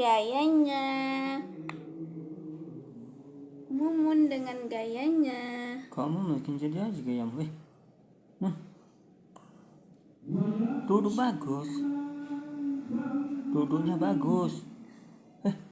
gayanya. Mumun dengan gayanya. Kamu makin jadi aja gayamu. Eh. Nah. Duduk bagus. Duduknya bagus. Eh.